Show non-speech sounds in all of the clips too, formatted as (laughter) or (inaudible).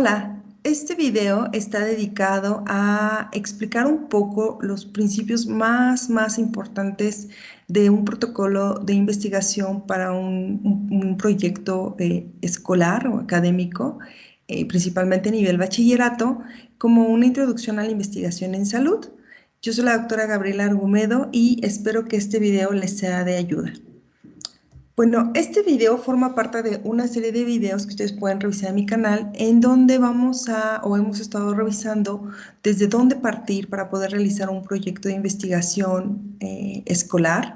Hola, este video está dedicado a explicar un poco los principios más, más importantes de un protocolo de investigación para un, proyecto eh, escolar o académico, eh, principalmente a nivel bachillerato, como una introducción a la investigación en salud. Yo soy la doctora Gabriela Argumedo y espero que este video les sea de ayuda. Bueno, este video forma parte de una serie de videos que ustedes pueden revisar en mi canal, en donde vamos a, o hemos estado revisando desde dónde partir para poder realizar un proyecto de investigación eh, escolar.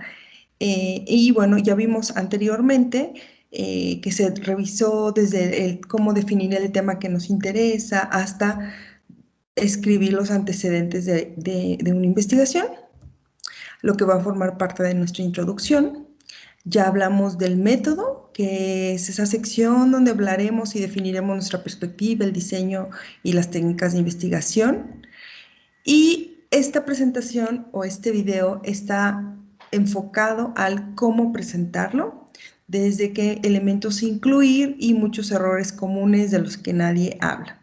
Eh, y bueno, ya vimos anteriormente eh, que se revisó desde el, cómo definir el tema que nos interesa hasta escribir los antecedentes de, de una investigación, lo que va a formar parte de nuestra introducción. Ya hablamos del método, que es esa sección donde hablaremos y definiremos nuestra perspectiva, el diseño y las técnicas de investigación. Y esta presentación o este video está enfocado al cómo presentarlo, desde qué elementos incluir y muchos errores comunes de los que nadie habla,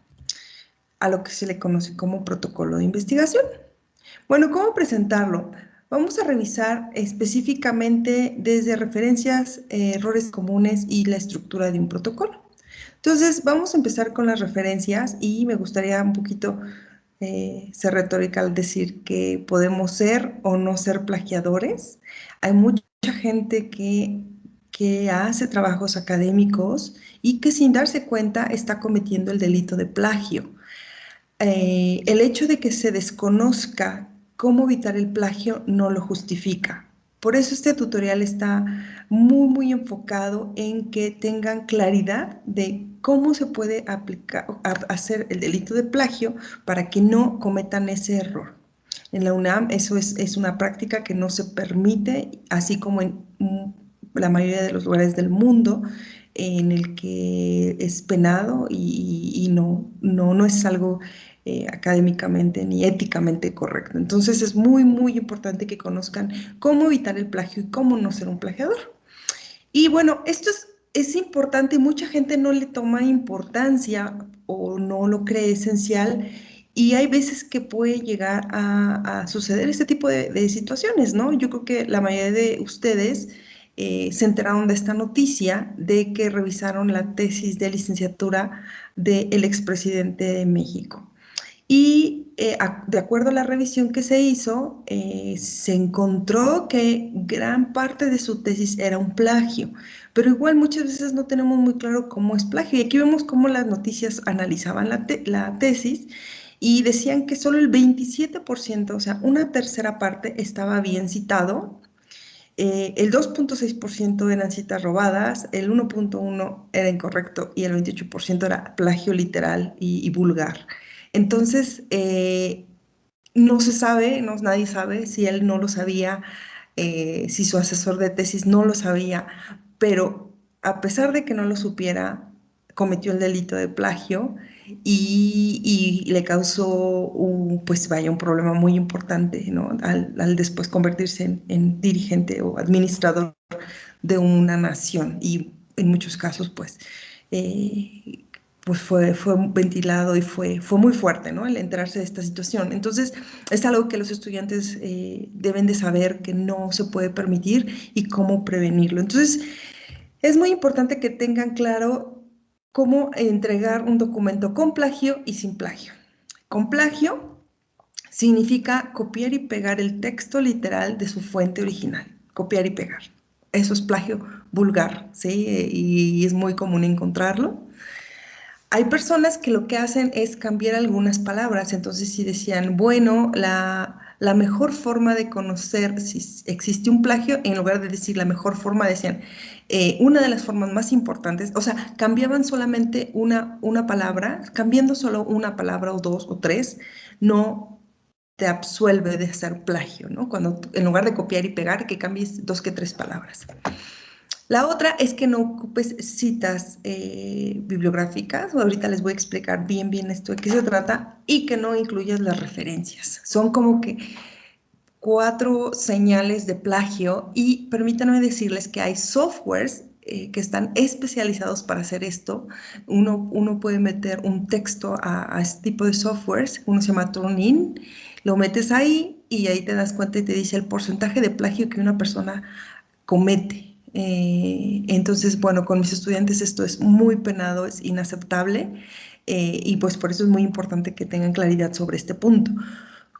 a lo que se le conoce como protocolo de investigación. Bueno, ¿cómo presentarlo? Vamos a revisar específicamente desde referencias, eh, errores comunes y la estructura de un protocolo. Entonces, vamos a empezar con las referencias y me gustaría un poquito eh, ser retórica al decir que podemos ser o no ser plagiadores. Hay mucha gente que, que hace trabajos académicos y que sin darse cuenta está cometiendo el delito de plagio. Eh, el hecho de que se desconozca cómo evitar el plagio no lo justifica. Por eso este tutorial está muy, muy enfocado en que tengan claridad de cómo se puede aplicar, hacer el delito de plagio para que no cometan ese error. En la UNAM eso es, es una práctica que no se permite, así como en la mayoría de los lugares del mundo, en el que es penado y, y no, no, no es algo eh, académicamente ni éticamente correcto. Entonces es muy, muy importante que conozcan cómo evitar el plagio y cómo no ser un plagiador. Y bueno, esto es, es importante mucha gente no le toma importancia o no lo cree esencial y hay veces que puede llegar a, suceder este tipo de, situaciones, ¿no? Yo creo que la mayoría de ustedes eh, se enteraron de esta noticia de que revisaron la tesis de licenciatura del expresidente de México. Y eh, de acuerdo a la revisión que se hizo, eh, se encontró que gran parte de su tesis era un plagio, pero igual muchas veces no tenemos muy claro cómo es plagio. Y aquí vemos cómo las noticias analizaban la, tesis y decían que solo el 27%, o sea, una tercera parte estaba bien citado, eh, el 2.6% eran citas robadas, el 1.1% era incorrecto y el 28% era plagio literal y vulgar. Entonces, eh, no se sabe, no, nadie sabe si él no lo sabía, eh, si su asesor de tesis no lo sabía, pero a pesar de que no lo supiera, cometió el delito de plagio y, le causó un, pues vaya, un problema muy importante, ¿no? Al, después convertirse en, dirigente o administrador de una nación y en muchos casos, pues, eh, pues fue, fue ventilado y fue, fue muy fuerte, ¿no? El enterarse de esta situación. Entonces, es algo que los estudiantes eh, deben de saber que no se puede permitir y cómo prevenirlo. Entonces, es muy importante que tengan claro cómo entregar un documento con plagio y sin plagio. Con plagio significa copiar y pegar el texto literal de su fuente original. Copiar y pegar. Eso es plagio vulgar, ¿sí? Y es muy común encontrarlo. Hay personas que lo que hacen es cambiar algunas palabras, entonces si decían, bueno, la, mejor forma de conocer si existe un plagio, en lugar de decir la mejor forma, decían, eh, una de las formas más importantes, o sea, cambiaban solamente una, una palabra, cambiando solo una palabra o dos o tres, no te absuelve de hacer plagio, ¿no? Cuando en lugar de copiar y pegar, que cambies dos que tres palabras. La otra es que no ocupes citas eh, bibliográficas, ahorita les voy a explicar bien bien esto de qué se trata, y que no incluyas las referencias. Son como que cuatro señales de plagio y permítanme decirles que hay softwares eh, que están especializados para hacer esto. Uno, uno puede meter un texto a, a este tipo de softwares, uno se llama Turnin, lo metes ahí y ahí te das cuenta y te dice el porcentaje de plagio que una persona comete. Eh, entonces, bueno, con mis estudiantes esto es muy penado, es inaceptable eh, y pues por eso es muy importante que tengan claridad sobre este punto.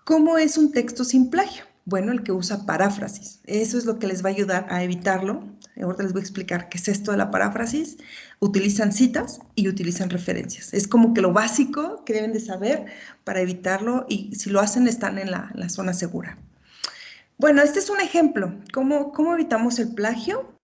¿Cómo es un texto sin plagio? Bueno, el que usa paráfrasis. Eso es lo que les va a ayudar a evitarlo. Ahora les voy a explicar qué es esto de la paráfrasis. Utilizan citas y utilizan referencias. Es como que lo básico que deben de saber para evitarlo y si lo hacen están en la, la zona segura. Bueno, este es un ejemplo. ¿Cómo, ¿Cómo evitamos el plagio?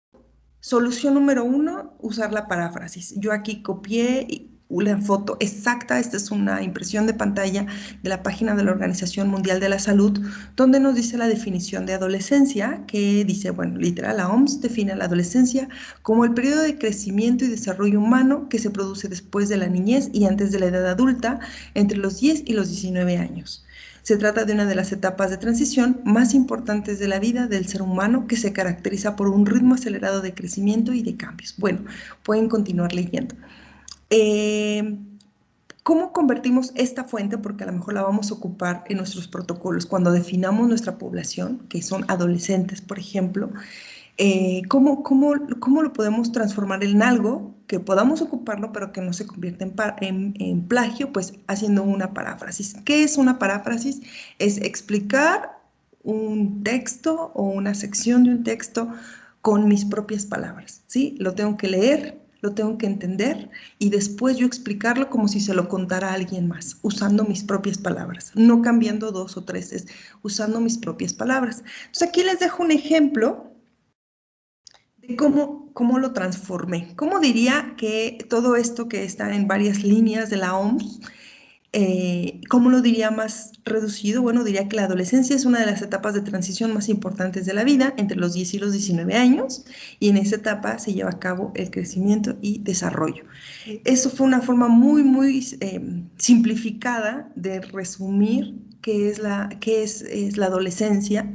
Solución número uno, usar la paráfrasis. Yo aquí copié una foto exacta, esta es una impresión de pantalla de la página de la Organización Mundial de la Salud, donde nos dice la definición de adolescencia, que dice, bueno, literal, la OMS define la adolescencia como el periodo de crecimiento y desarrollo humano que se produce después de la niñez y antes de la edad adulta, entre los 10 y los 19 años. Se trata de una de las etapas de transición más importantes de la vida del ser humano que se caracteriza por un ritmo acelerado de crecimiento y de cambios. Bueno, pueden continuar leyendo. Eh, ¿Cómo convertimos esta fuente? Porque a lo mejor la vamos a ocupar en nuestros protocolos. Cuando definamos nuestra población, que son adolescentes, por ejemplo, eh, ¿cómo, cómo, cómo, lo podemos transformar en algo que podamos ocuparlo, pero que no se convierta en, en, plagio? Pues haciendo una paráfrasis. ¿Qué es una paráfrasis? Es explicar un texto o una sección de un texto con mis propias palabras, ¿sí? Lo tengo que leer, lo tengo que entender y después yo explicarlo como si se lo contara a alguien más, usando mis propias palabras, no cambiando dos o tres, es usando mis propias palabras. Entonces aquí les dejo un ejemplo cómo, cómo lo transformé. ¿Cómo diría que todo esto que está en varias líneas de la OMS, eh, cómo lo diría más reducido? Bueno, diría que la adolescencia es una de las etapas de transición más importantes de la vida, entre los 10 y los 19 años, y en esa etapa se lleva a cabo el crecimiento y desarrollo. Eso fue una forma muy, muy eh, simplificada de resumir qué es la, qué es, es la adolescencia,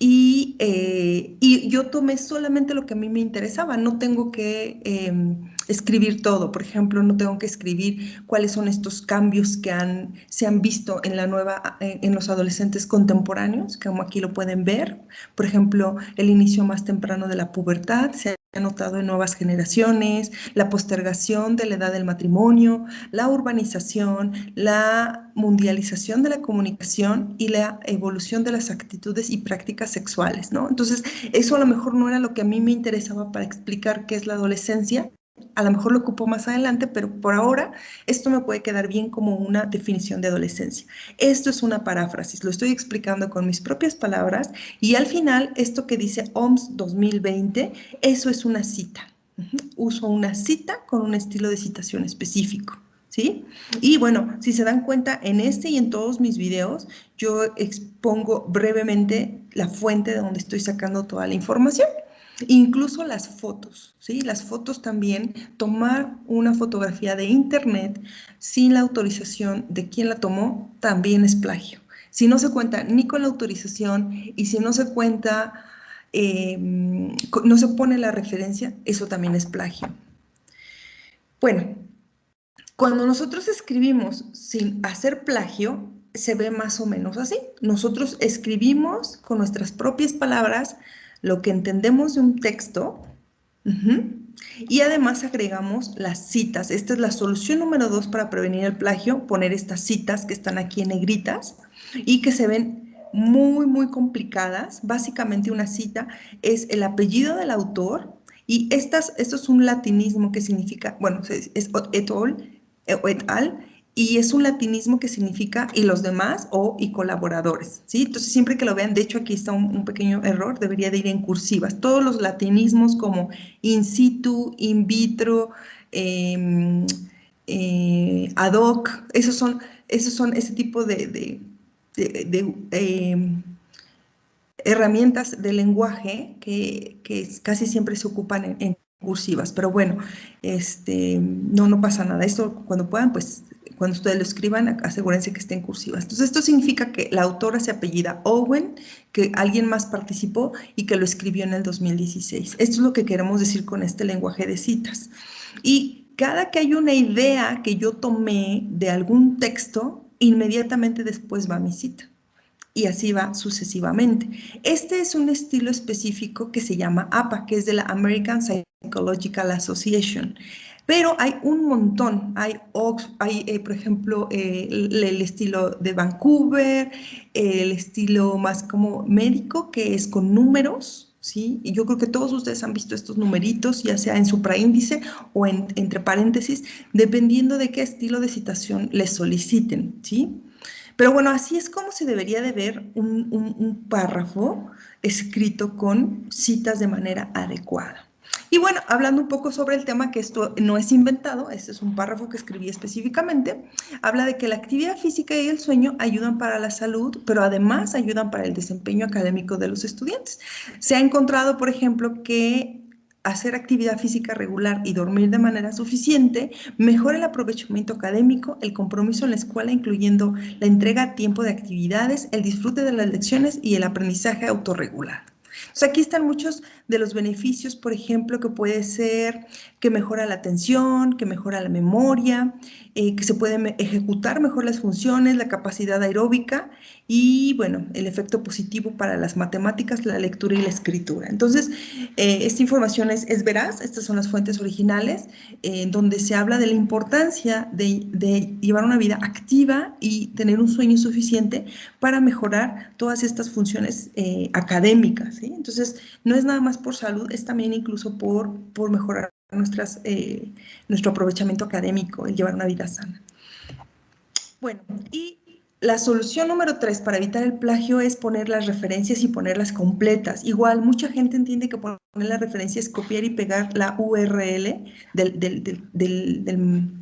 eh, y, yo tomé solamente lo que a mí me interesaba, no tengo que em, escribir todo, por ejemplo, no tengo que escribir cuáles son estos cambios que han, se han visto en, la nueva, en los adolescentes contemporáneos, como aquí lo pueden ver, por ejemplo, el inicio más temprano de la pubertad, se ha notado en nuevas generaciones, la postergación de la edad del matrimonio, la urbanización, la mundialización de la comunicación y la evolución de las actitudes y prácticas sexuales, ¿no? Entonces, eso a lo mejor no era lo que a mí me interesaba para explicar qué es la adolescencia, a lo mejor lo ocupo más adelante, pero por ahora esto me puede quedar bien como una definición de adolescencia. Esto es una paráfrasis, lo estoy explicando con mis propias palabras y al final esto que dice OMS 2020, eso es una cita. Uso una cita con un estilo de citación específico. ¿Sí? Y bueno, si se dan cuenta, en este y en todos mis videos, yo expongo brevemente la fuente de donde estoy sacando toda la información. Incluso las fotos, ¿sí? Las fotos también, tomar una fotografía de internet sin la autorización de quien la tomó, también es plagio. Si no se cuenta ni con la autorización y si no se cuenta, em, no se pone la referencia, eso también es plagio. Bueno, cuando nosotros escribimos sin hacer plagio, se ve más o menos así. Nosotros escribimos con nuestras propias palabras lo que entendemos de un texto y además agregamos las citas. Esta es la solución número dos para prevenir el plagio, poner estas citas que están aquí en negritas y que se ven muy, muy complicadas. Básicamente una cita es el apellido del autor y estas, esto es un latinismo que significa, bueno, es, et et al, y es un latinismo que significa y los demás o y colaboradores, ¿sí? Entonces siempre que lo vean, de hecho aquí está un, pequeño error, debería de ir en cursivas. Todos los latinismos como in situ, in vitro, em, eh, ad hoc, esos son, esos son ese tipo de, em, herramientas de lenguaje que, casi siempre se ocupan en, cursivas, pero bueno, este, no, no pasa nada. Esto cuando puedan, pues cuando ustedes lo escriban, asegúrense que esté en cursivas. Entonces, esto significa que la autora se apellida Owen, que alguien más participó y que lo escribió en el 2016. Esto es lo que queremos decir con este lenguaje de citas. Y cada que hay una idea que yo tomé de algún texto, inmediatamente después va mi cita. Y así va sucesivamente. Este es un estilo específico que se llama APA, que es de la American Psychological Association. Pero hay un montón, hay, eh, por ejemplo, eh, el, estilo de Vancouver, el estilo más como médico, que es con números, ¿sí? Y yo creo que todos ustedes han visto estos numeritos, ya sea en supraíndice o en, entre paréntesis, dependiendo de qué estilo de citación les soliciten, ¿sí? Pero bueno, así es como se debería de ver un párrafo escrito con citas de manera adecuada. Y bueno, hablando un poco sobre el tema, que esto no es inventado, este es un párrafo que escribí específicamente, habla de que la actividad física y el sueño ayudan para la salud, pero además ayudan para el desempeño académico de los estudiantes. Se ha encontrado, por ejemplo, que hacer actividad física regular y dormir de manera suficiente mejora el aprovechamiento académico, el compromiso en la escuela, incluyendo la entrega a tiempo de actividades, el disfrute de las lecciones y el aprendizaje autorregular aquí están muchos de los beneficios, por ejemplo, que puede ser que mejora la atención, que mejora la memoria, eh, que se pueden ejecutar mejor las funciones, la capacidad aeróbica y, bueno, el efecto positivo para las matemáticas, la lectura y la escritura. Entonces, eh, esta información es, es, veraz, estas son las fuentes originales, eh, donde se habla de la importancia de, llevar una vida activa y tener un sueño suficiente para mejorar todas estas funciones académicas. Entonces, no es nada más por salud, es también incluso por, por mejorar nuestras, eh, nuestro aprovechamiento académico, el llevar una vida sana. Bueno, y la solución número tres para evitar el plagio es poner las referencias y ponerlas completas. Igual, mucha gente entiende que poner las referencias es copiar y pegar la URL del,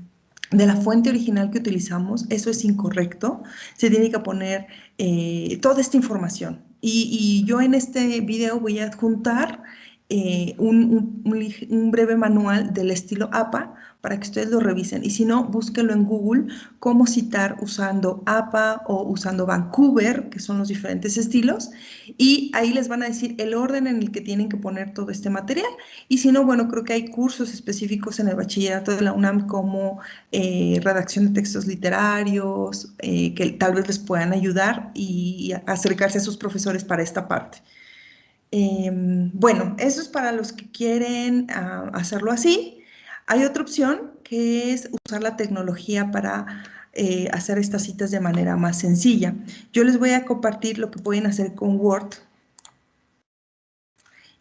de la fuente original que utilizamos. Eso es incorrecto. Se tiene que poner eh, toda esta información. Y, yo en este video voy a adjuntar eh, un, breve manual del estilo APA para que ustedes lo revisen. Y si no, búsquenlo en Google, cómo citar usando APA o usando Vancouver, que son los diferentes estilos. Y ahí les van a decir el orden en el que tienen que poner todo este material. Y si no, bueno, creo que hay cursos específicos en el bachillerato de la UNAM como eh, redacción de textos literarios, eh, que tal vez les puedan ayudar y acercarse a sus profesores para esta parte. Em, bueno, eso es para los que quieren ah, hacerlo así. Hay otra opción que es usar la tecnología para eh, hacer estas citas de manera más sencilla. Yo les voy a compartir lo que pueden hacer con Word.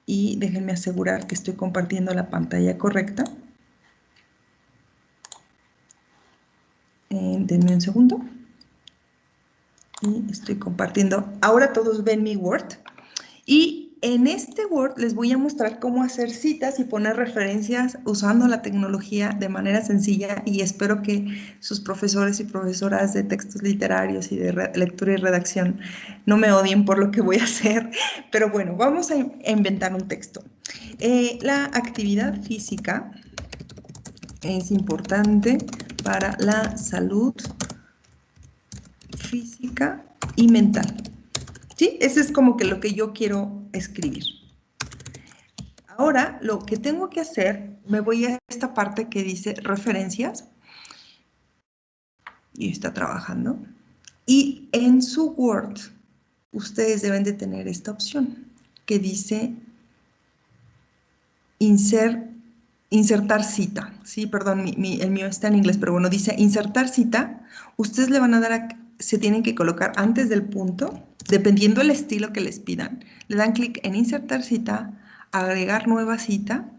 Y déjenme asegurar que estoy compartiendo la pantalla correcta. Eh, denme un segundo. Y estoy compartiendo. Ahora todos ven mi Word. Y en este Word les voy a mostrar cómo hacer citas y poner referencias usando la tecnología de manera sencilla y espero que sus profesores y profesoras de textos literarios y de lectura y redacción no me odien por lo que voy a hacer, (laughs) pero bueno, vamos a inventar un texto. Eh, la actividad física es importante para la salud física y mental. ¿Sí? Ese es como que lo que yo quiero escribir. Ahora, lo que tengo que hacer, me voy a esta parte que dice referencias. Y está trabajando. Y en su Word, ustedes deben de tener esta opción que dice insertar cita. Sí, perdón, el mío está en inglés, pero bueno, dice insertar cita. Ustedes le van a dar a, se tienen que colocar antes del punto, dependiendo del estilo que les pidan. Le dan clic en insertar cita, agregar nueva cita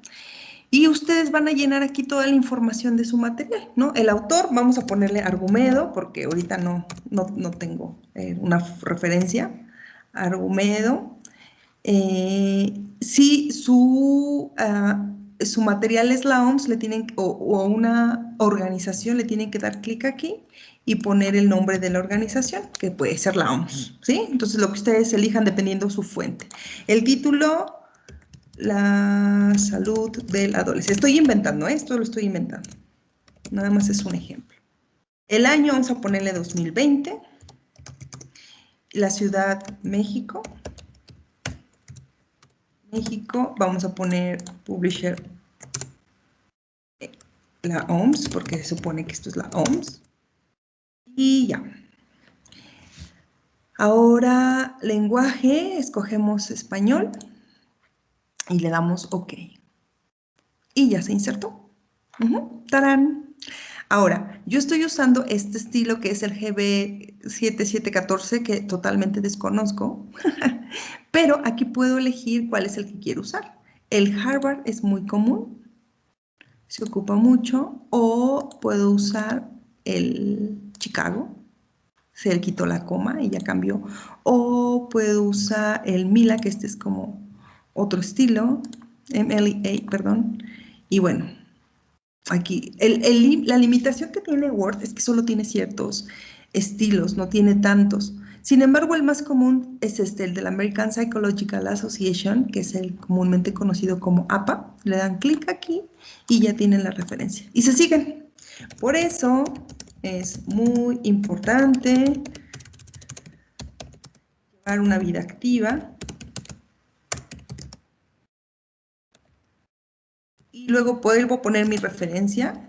y ustedes van a llenar aquí toda la información de su material, ¿no? El autor, vamos a ponerle Argumedo, porque ahorita no, no, tengo eh, una referencia. Argumedo. Eh, si su, ah, su material es la OMS, le tienen, o una organización, le tienen que dar clic aquí y poner el nombre de la organización, que puede ser la OMS, ¿sí? Entonces, lo que ustedes elijan dependiendo su fuente. El título, la salud del adolescente. Estoy inventando, ¿eh? esto lo estoy inventando. Nada más es un ejemplo. El año vamos a ponerle 2020. La ciudad México. México, vamos a poner publisher la OMS, porque se supone que esto es la OMS. Y ya. Ahora, lenguaje, escogemos español y le damos OK. Y ya se insertó. ¡Tarán! Ahora, yo estoy usando este estilo que es el GB7714 que totalmente desconozco, (laughs) pero aquí puedo elegir cuál es el que quiero usar. El Harvard es muy común, se ocupa mucho, o puedo usar el Chicago, se le quitó la coma y ya cambió, o puedo usar el Mila, que este es como otro estilo, MLA, perdón, y bueno, aquí, la limitación que tiene Word es que solo tiene ciertos estilos, no tiene tantos. Sin embargo, el más común es este, el de la American Psychological Association, que es el comúnmente conocido como APA. Le dan clic aquí y ya tienen la referencia. Y se siguen. Por eso es muy importante llevar una vida activa. Y luego puedo poner mi referencia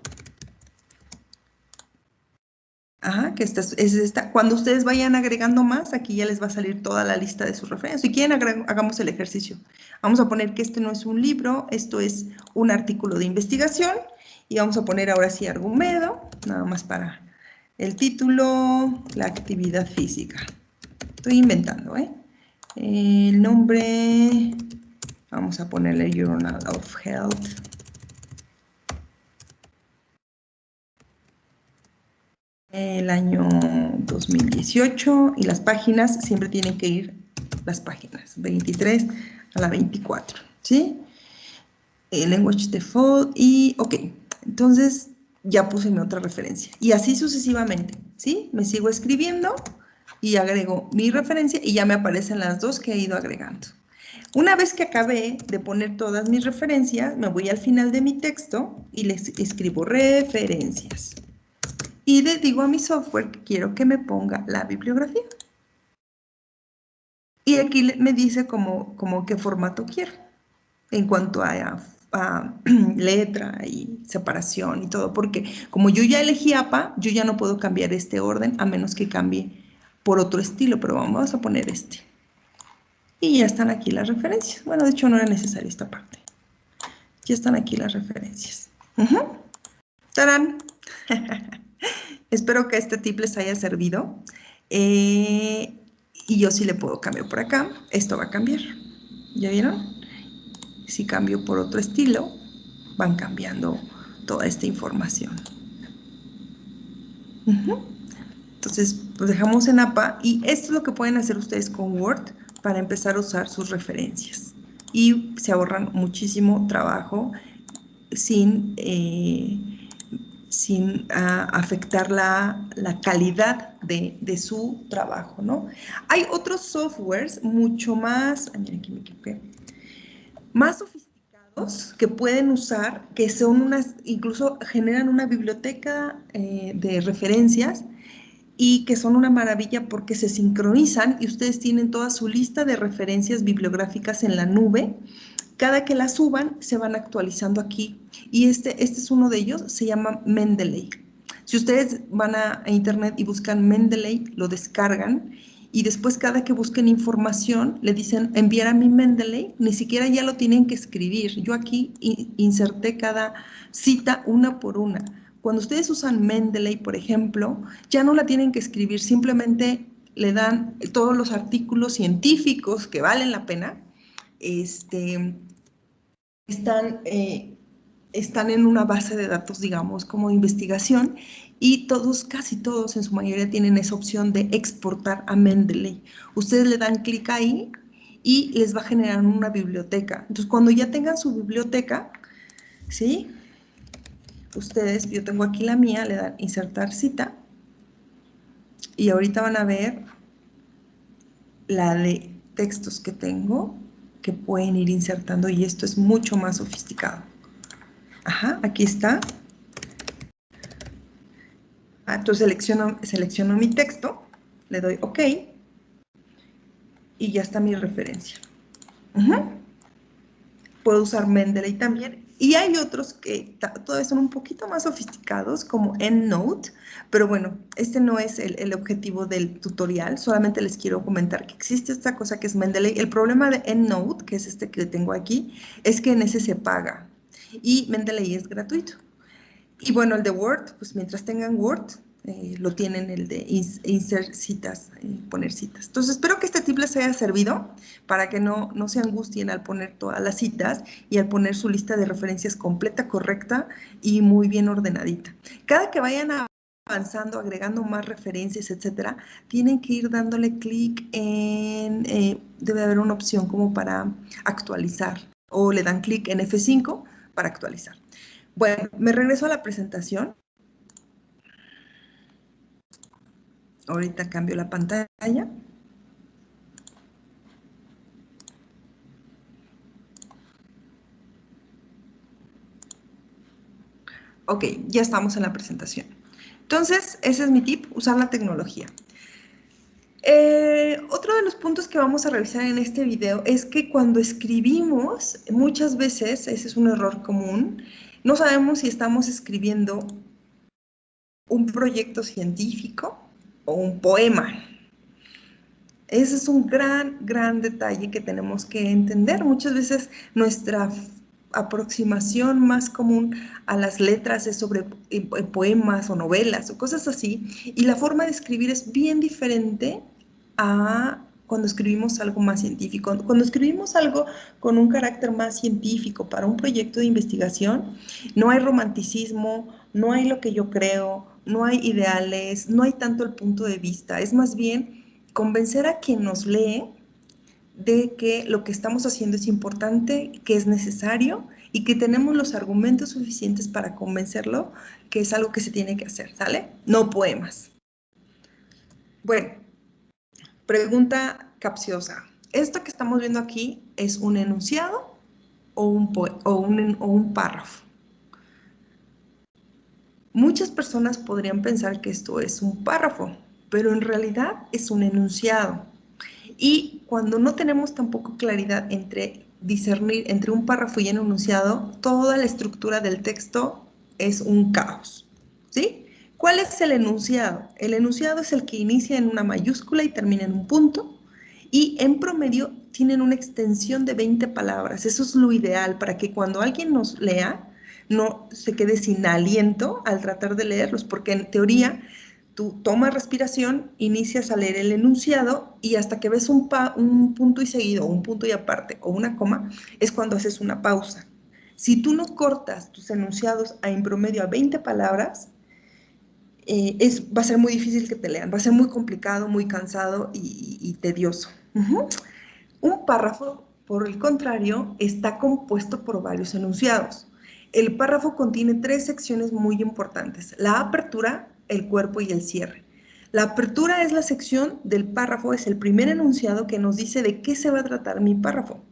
Ajá, que esta es esta. Cuando ustedes vayan agregando más, aquí ya les va a salir toda la lista de sus referencias. Si quieren, hagamos el ejercicio. Vamos a poner que este no es un libro, esto es un artículo de investigación. Y vamos a poner ahora sí argumento, nada más para el título, la actividad física. Estoy inventando, ¿eh? El nombre, vamos a ponerle Journal of Health. el año 2018 y las páginas siempre tienen que ir las páginas 23 a la 24, ¿sí? El language default y ok, entonces ya puse mi otra referencia y así sucesivamente, ¿sí? Me sigo escribiendo y agrego mi referencia y ya me aparecen las dos que he ido agregando. Una vez que acabé de poner todas mis referencias, me voy al final de mi texto y les escribo referencias y le digo a mi software que quiero que me ponga la bibliografía. Y aquí me dice como, como qué formato quiero, en cuanto a, (clears throat) letra y separación y todo, porque como yo ya elegí APA, yo ya no puedo cambiar este orden a menos que cambie por otro estilo, pero vamos a poner este. Y ya están aquí las referencias. Bueno, de hecho no era necesaria esta parte. Ya están aquí las referencias. ¡Tarán! (laughs) Espero que este tip les haya servido. Eh, y yo sí le puedo cambiar por acá. Esto va a cambiar. ¿Ya vieron? Si cambio por otro estilo, van cambiando toda esta información. Entonces, pues dejamos en APA y esto es lo que pueden hacer ustedes con Word para empezar a usar sus referencias. Y se ahorran muchísimo trabajo sin... Eh, sin ah, afectar la, calidad de, su trabajo, ¿no? Hay otros softwares mucho más, más sofisticados que pueden usar, que son unas, incluso generan una biblioteca eh, de referencias y que son una maravilla porque se sincronizan y ustedes tienen toda su lista de referencias bibliográficas en la nube cada que la suban, se van actualizando aquí. Y este, este es uno de ellos, se llama Mendeley. Si ustedes van a, internet y buscan Mendeley, lo descargan y después cada que busquen información le dicen enviar a mi Mendeley, ni siquiera ya lo tienen que escribir. Yo aquí inserté cada cita una por una. Cuando ustedes usan Mendeley, por ejemplo, ya no la tienen que escribir, simplemente le dan todos los artículos científicos que valen la pena, este, están, eh, están en una base de datos, digamos, como investigación, y todos, casi todos en su mayoría tienen esa opción de exportar a Mendeley. Ustedes le dan clic ahí y les va a generar una biblioteca. Entonces, cuando ya tengan su biblioteca, ¿sí? Ustedes, yo tengo aquí la mía, le dan insertar cita, y ahorita van a ver la de textos que tengo, que pueden ir insertando y esto es mucho más sofisticado. Ajá, aquí está. Entonces selecciono, selecciono mi texto, le doy OK y ya está mi referencia. Puedo usar Mendeley también. Y hay otros que todavía son un poquito más sofisticados, como EndNote, pero bueno, este no es el, el, objetivo del tutorial, solamente les quiero comentar que existe esta cosa que es Mendeley. El problema de EndNote, que es este que tengo aquí, es que en ese se paga y Mendeley es gratuito. Y bueno, el de Word, pues mientras tengan Word, eh, lo tienen el de insert citas, eh, poner citas. Entonces, espero que este tip les haya servido para que no, no se angustien al poner todas las citas y al poner su lista de referencias completa, correcta y muy bien ordenadita. Cada que vayan avanzando, agregando más referencias, etcétera, tienen que ir dándole clic en, eh, debe haber una opción como para actualizar o le dan clic en F5 para actualizar. Bueno, me regreso a la presentación. Ahorita cambio la pantalla. Ok, ya estamos en la presentación. Entonces, ese es mi tip, usar la tecnología. Eh, otro de los puntos que vamos a revisar en este video es que cuando escribimos, muchas veces, ese es un error común, no sabemos si estamos escribiendo un proyecto científico o un poema. Ese es un gran, gran detalle que tenemos que entender. Muchas veces nuestra aproximación más común a las letras es sobre eh, eh, poemas o novelas o cosas así, y la forma de escribir es bien diferente a cuando escribimos algo más científico. Cuando escribimos algo con un carácter más científico para un proyecto de investigación, no hay romanticismo, no hay lo que yo creo, no hay ideales, no hay tanto el punto de vista, es más bien convencer a quien nos lee de que lo que estamos haciendo es importante, que es necesario y que tenemos los argumentos suficientes para convencerlo que es algo que se tiene que hacer, ¿sale? No poemas. Bueno, pregunta capciosa. ¿Esto que estamos viendo aquí es un enunciado o un, o un, párrafo? Muchas personas podrían pensar que esto es un párrafo, pero en realidad es un enunciado. Y cuando no tenemos tampoco claridad entre discernir entre un párrafo y un enunciado, toda la estructura del texto es un caos. ¿Sí? ¿Cuál es el enunciado? El enunciado es el que inicia en una mayúscula y termina en un punto y en promedio tienen una extensión de 20 palabras. Eso es lo ideal para que cuando alguien nos lea, no se quede sin aliento al tratar de leerlos, porque en teoría tú tomas respiración, inicias a leer el enunciado y hasta que ves un, un punto y seguido, un punto y aparte o una coma, es cuando haces una pausa. Si tú no cortas tus enunciados a en promedio a 20 palabras, eh, es, va a ser muy difícil que te lean, va a ser muy complicado, muy cansado y, tedioso. Un párrafo, por el contrario, está compuesto por varios enunciados. El párrafo contiene tres secciones muy importantes, la apertura, el cuerpo y el cierre. La apertura es la sección del párrafo, es el primer enunciado que nos dice de qué se va a tratar mi párrafo.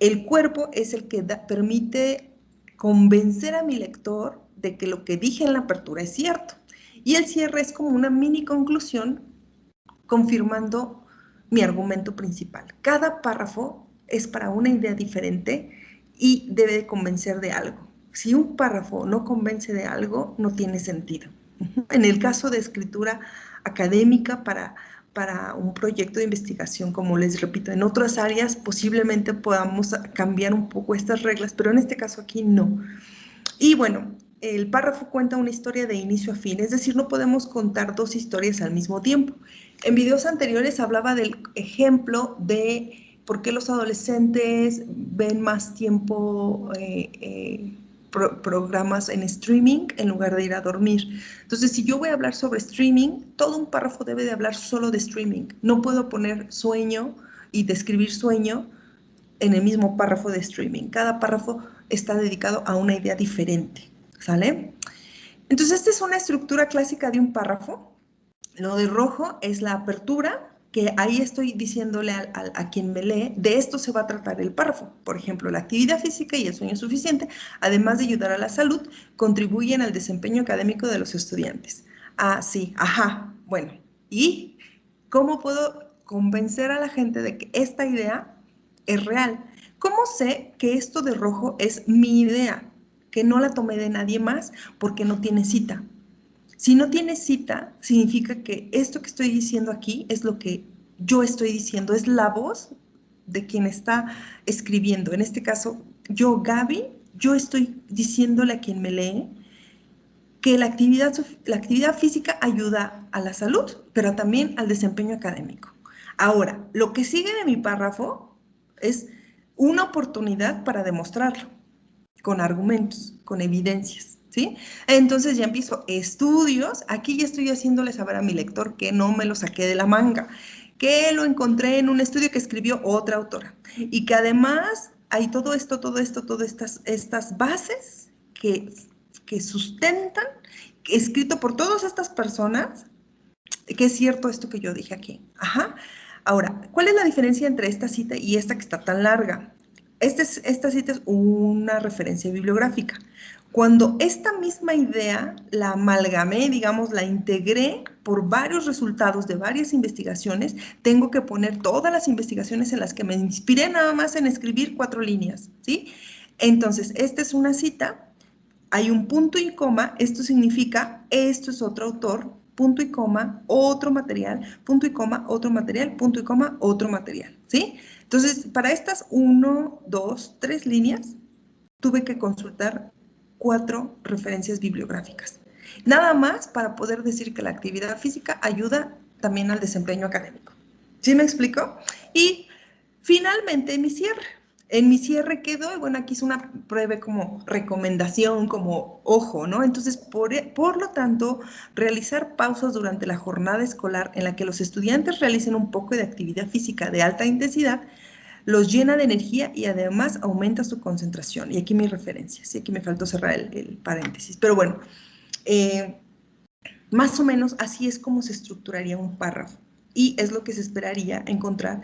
El cuerpo es el que permite convencer a mi lector de que lo que dije en la apertura es cierto. Y el cierre es como una mini conclusión confirmando mi argumento principal. Cada párrafo es para una idea diferente y debe de convencer de algo si un párrafo no convence de algo, no tiene sentido. En el caso de escritura académica para, para un proyecto de investigación, como les repito, en otras áreas posiblemente podamos cambiar un poco estas reglas, pero en este caso aquí no. Y bueno, el párrafo cuenta una historia de inicio a fin, es decir, no podemos contar dos historias al mismo tiempo. En videos anteriores hablaba del ejemplo de por qué los adolescentes ven más tiempo eh, eh, programas en streaming en lugar de ir a dormir. Entonces, si yo voy a hablar sobre streaming, todo un párrafo debe de hablar solo de streaming. No puedo poner sueño y describir sueño en el mismo párrafo de streaming. Cada párrafo está dedicado a una idea diferente, ¿sale? Entonces, esta es una estructura clásica de un párrafo. Lo de rojo es la apertura, que ahí estoy diciéndole a, quien me lee, de esto se va a tratar el párrafo. Por ejemplo, la actividad física y el sueño suficiente, además de ayudar a la salud, contribuyen al desempeño académico de los estudiantes. Ah, sí, ajá, bueno. ¿Y cómo puedo convencer a la gente de que esta idea es real? ¿Cómo sé que esto de rojo es mi idea? Que no la tomé de nadie más porque no tiene cita. Si no tiene cita, significa que esto que estoy diciendo aquí es lo que yo estoy diciendo, es la voz de quien está escribiendo. En este caso, yo, Gaby, yo estoy diciéndole a quien me lee que la actividad, la actividad física ayuda a la salud, pero también al desempeño académico. Ahora, lo que sigue de mi párrafo es una oportunidad para demostrarlo, con argumentos, con evidencias. ¿Sí? Entonces ya empiezo estudios, aquí ya estoy haciéndole saber a mi lector que no me lo saqué de la manga, que lo encontré en un estudio que escribió otra autora y que además hay todo esto, todo esto, todas estas, estas bases que, que sustentan, escrito por todas estas personas, que es cierto esto que yo dije aquí. Ajá. Ahora, ¿cuál es la diferencia entre esta cita y esta que está tan larga? Este esta cita es una referencia bibliográfica. Cuando esta misma idea la amalgamé, digamos, la integré por varios resultados de varias investigaciones, tengo que poner todas las investigaciones en las que me inspiré nada más en escribir cuatro líneas, ¿sí? Entonces, esta es una cita, hay un punto y coma, esto significa, esto es otro autor, punto y coma, otro material, punto y coma, otro material, punto y coma, otro material, ¿sí? Entonces, para estas uno, dos, tres líneas, tuve que consultar cuatro referencias bibliográficas. Nada más para poder decir que la actividad física ayuda también al desempeño académico. ¿Sí me explico? Y finalmente mi cierre. En mi cierre quedó, y bueno, aquí es una breve como recomendación, como ojo, ¿no? Entonces, por, por lo tanto, realizar pausas durante la jornada escolar en la que los estudiantes realicen un poco de actividad física de alta intensidad los llena de energía y además aumenta su concentración. Y aquí mi referencia, sí, aquí me faltó cerrar el, paréntesis. Pero bueno, eh, más o menos así es como se estructuraría un párrafo y es lo que se esperaría encontrar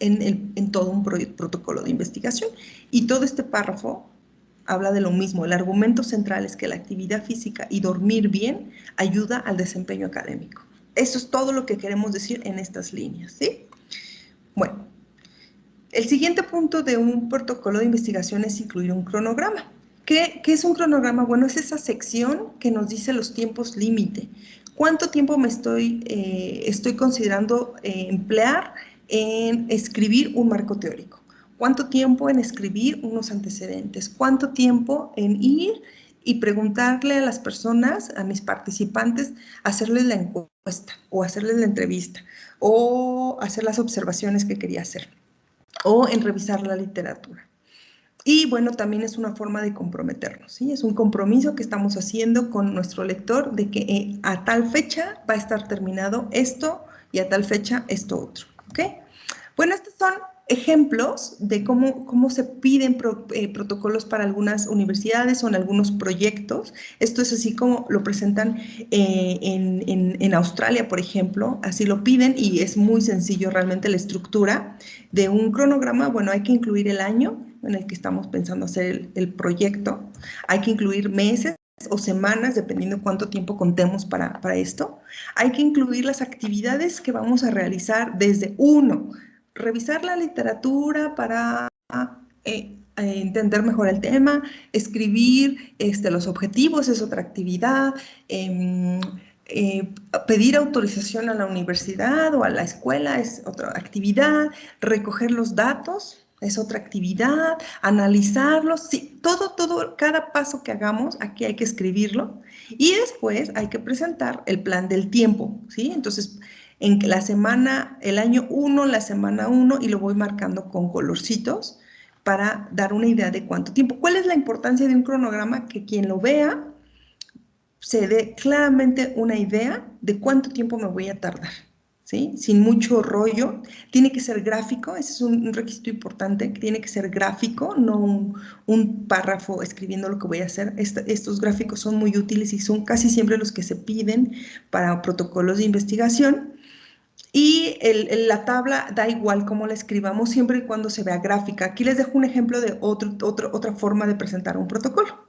en, todo un protocolo de investigación. Y todo este párrafo habla de lo mismo. El argumento central es que la actividad física y dormir bien ayuda al desempeño académico. Eso es todo lo que queremos decir en estas líneas, ¿sí? Bueno, el siguiente punto de un protocolo de investigación es incluir un cronograma. ¿Qué, es un cronograma? Bueno, es esa sección que nos dice los tiempos límite. ¿Cuánto tiempo me estoy, eh, estoy considerando eh, emplear en escribir un marco teórico? ¿Cuánto tiempo en escribir unos antecedentes? ¿Cuánto tiempo en ir y preguntarle a las personas, a mis participantes, hacerles la encuesta o hacerles la entrevista o hacer las observaciones que quería hacer? o en revisar la literatura. Y bueno, también es una forma de comprometernos, ¿sí? Es un compromiso que estamos haciendo con nuestro lector de que eh, a tal fecha va a estar terminado esto y a tal fecha esto otro, ¿ok? Bueno, estos son ejemplos de cómo, cómo se piden eh, protocolos para algunas universidades o en algunos proyectos. Esto es así como lo presentan eh, en, Australia, por ejemplo, así lo piden y es muy sencillo realmente la estructura de un cronograma. Bueno, hay que incluir el año en el que estamos pensando hacer el, proyecto, hay que incluir meses o semanas, dependiendo cuánto tiempo contemos para, para esto. Hay que incluir las actividades que vamos a realizar desde uno, revisar la literatura para eh, eh, entender mejor el tema, escribir este, los objetivos es otra actividad, em, eh, pedir autorización a la universidad o a la escuela es otra actividad, recoger los datos es otra actividad, analizarlos, sí, todo, todo, cada paso que hagamos, aquí hay que escribirlo y después hay que presentar el plan del tiempo, ¿sí? Entonces, en la semana, el año 1, la semana 1 y lo voy marcando con colorcitos para dar una idea de cuánto tiempo. ¿Cuál es la importancia de un cronograma? Que quien lo vea se dé claramente una idea de cuánto tiempo me voy a tardar. Sin mucho rollo, tiene que ser gráfico, ese es un, requisito importante, tiene que ser gráfico, no un, párrafo escribiendo lo que voy a hacer. estos gráficos son muy útiles y son casi siempre los que se piden para protocolos de investigación. Y la tabla da igual cómo la escribamos siempre y cuando se vea gráfica. Aquí les dejo un ejemplo de otro, otra forma de presentar un protocolo.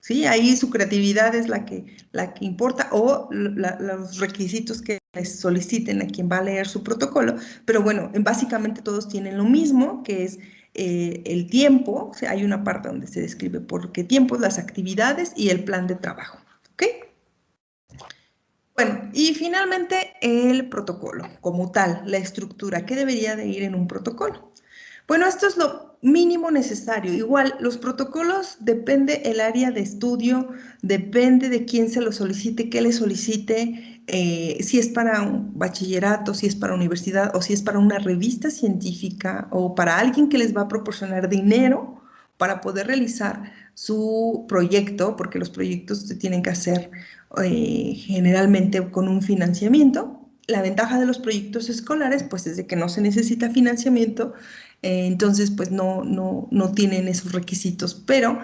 ¿Sí? Ahí su creatividad es la que, la que importa o los requisitos que les soliciten a quien va a leer su protocolo, pero bueno, básicamente todos tienen lo mismo, que es eh, el tiempo, hay una parte donde se describe por qué tiempo, las actividades y el plan de trabajo, ¿ok? Bueno, y finalmente el protocolo como tal, la estructura, ¿qué debería de ir en un protocolo? Bueno, esto es lo mínimo necesario. Igual, los protocolos depende el área de estudio, depende de quién se lo solicite, qué le solicite, eh, si es para un bachillerato, si es para universidad o si es para una revista científica o para alguien que les va a proporcionar dinero para poder realizar su proyecto, porque los proyectos se tienen que hacer eh, generalmente con un financiamiento. La ventaja de los proyectos escolares, pues, es de que no se necesita financiamiento, eh, entonces, pues, no, no, no tienen esos requisitos, pero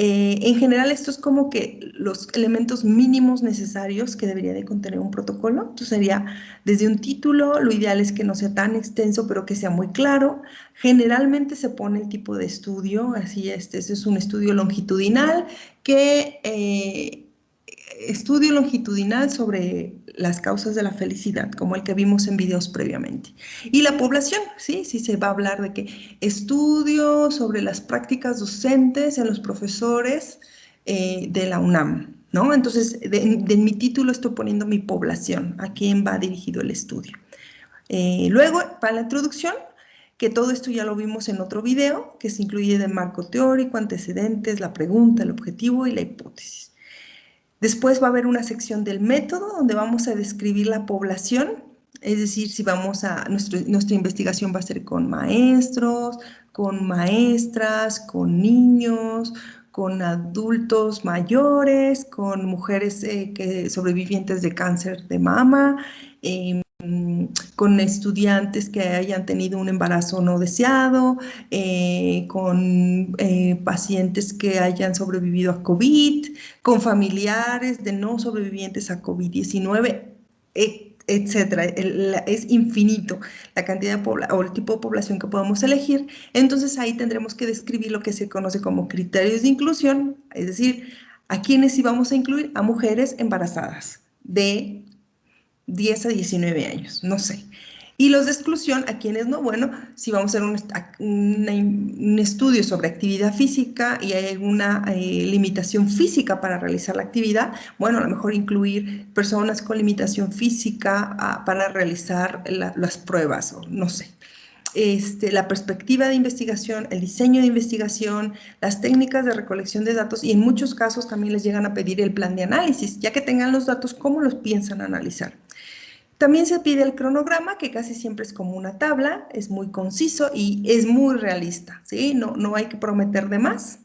eh, en general, esto es como que los elementos mínimos necesarios que debería de contener un protocolo. Entonces sería desde un título, lo ideal es que no sea tan extenso, pero que sea muy claro. Generalmente se pone el tipo de estudio, así este, es un estudio longitudinal que eh, estudio longitudinal sobre las causas de la felicidad, como el que vimos en videos previamente. Y la población, sí, sí se va a hablar de que estudio sobre las prácticas docentes en los profesores eh, de la UNAM, ¿no? Entonces, de, mi título estoy poniendo mi población, a quién va dirigido el estudio. Eh, luego, para la introducción, que todo esto ya lo vimos en otro video, que se incluye de marco teórico, antecedentes, la pregunta, el objetivo y la hipótesis. Después va a haber una sección del método donde vamos a describir la población, es decir, si vamos a, nuestra investigación va a ser con maestros, con maestras, con niños, con adultos mayores, con mujeres eh, que, sobrevivientes de cáncer de mama, em, con estudiantes que hayan tenido un embarazo no deseado, eh, con eh, pacientes que hayan sobrevivido a COVID, con familiares de no sobrevivientes a COVID-19, etcétera. Es infinito la cantidad de o el tipo de población que podemos elegir. Entonces ahí tendremos que describir lo que se conoce como criterios de inclusión, es decir, a quienes íbamos a incluir a mujeres embarazadas de 10 a 19 años, no sé. Y los de exclusión, ¿a quienes no? Bueno, si vamos a hacer un, estudio sobre actividad física y hay alguna eh, limitación física para realizar la actividad, bueno, a lo mejor incluir personas con limitación física ah, para realizar las pruebas, o no sé. Este, la perspectiva de investigación, el diseño de investigación, las técnicas de recolección de datos y en muchos casos también les llegan a pedir el plan de análisis, ya que tengan los datos, ¿cómo los piensan analizar? También se pide el cronograma, que casi siempre es como una tabla, es muy conciso y es muy realista, ¿sí? No, no hay que prometer de más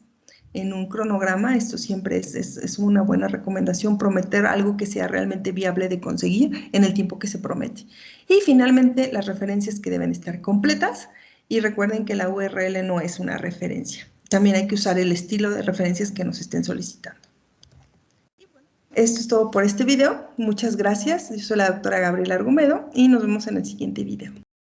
en un cronograma, esto siempre es, es, una buena recomendación, prometer algo que sea realmente viable de conseguir en el tiempo que se promete. Y finalmente, las referencias que deben estar completas, y recuerden que la URL no es una referencia. También hay que usar el estilo de referencias que nos estén solicitando. Esto es todo por este video. Muchas gracias. Yo soy la doctora Gabriela Argumedo y nos vemos en el siguiente video.